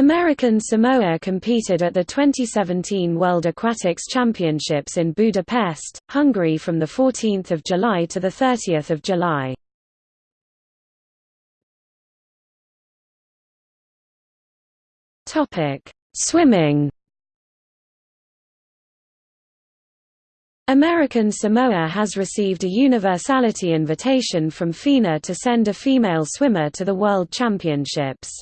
American Samoa competed at the 2017 World Aquatics Championships in Budapest, Hungary from 14 July to 30 July. Swimming American Samoa has received a universality invitation from FINA to send a female swimmer to the World Championships.